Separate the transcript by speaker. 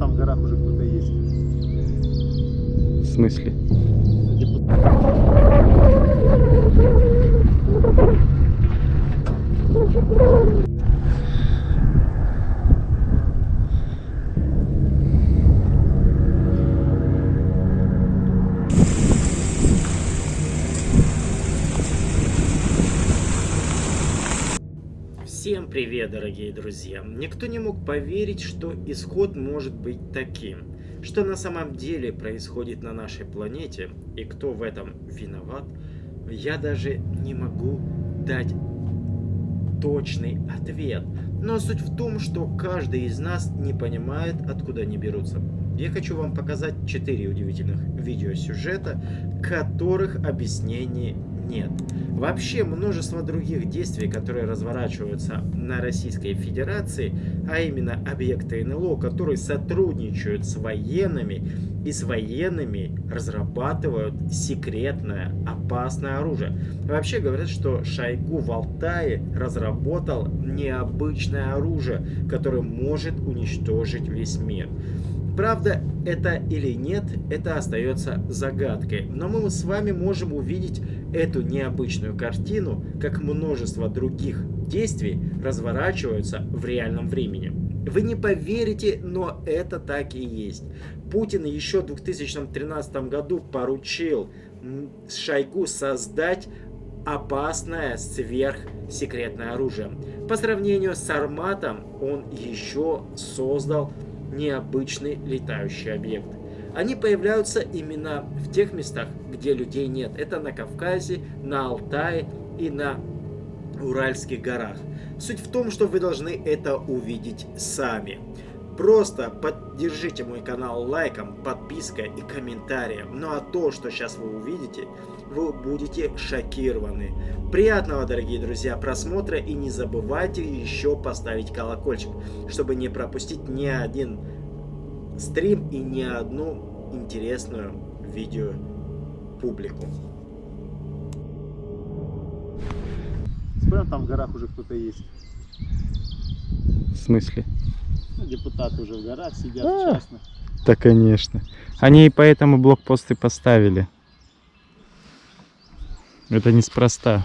Speaker 1: там в горах уже кто-то есть.
Speaker 2: В смысле?
Speaker 3: Всем привет, дорогие друзья! Никто не мог поверить, что исход может быть таким. Что на самом деле происходит на нашей планете и кто в этом виноват, я даже не могу дать точный ответ. Но суть в том, что каждый из нас не понимает, откуда они берутся. Я хочу вам показать 4 удивительных видеосюжета, которых объяснений нет. Вообще множество других действий, которые разворачиваются на Российской Федерации, а именно объекты НЛО, которые сотрудничают с военными и с военными разрабатывают секретное опасное оружие. Вообще говорят, что Шойгу в Алтае разработал необычное оружие, которое может уничтожить весь мир. Правда это или нет, это остается загадкой. Но мы с вами можем увидеть эту необычную картину, как множество других действий разворачиваются в реальном времени. Вы не поверите, но это так и есть. Путин еще в 2013 году поручил Шойгу создать опасное сверхсекретное оружие. По сравнению с Арматом он еще создал необычный летающий объект. Они появляются именно в тех местах, где людей нет. Это на Кавказе, на Алтае и на Уральских горах. Суть в том, что вы должны это увидеть сами. Просто поддержите мой канал лайком, подпиской и комментарием. Ну а то, что сейчас вы увидите, вы будете шокированы. Приятного, дорогие друзья, просмотра и не забывайте еще поставить колокольчик, чтобы не пропустить ни один стрим и ни одну интересную видео публику.
Speaker 1: Смотрим, там в горах уже кто-то есть.
Speaker 2: В смысле?
Speaker 1: Ну, депутаты уже в горах сидят
Speaker 2: А.
Speaker 1: частно.
Speaker 2: Да, конечно. Они и поэтому блокпосты поставили. Это неспроста.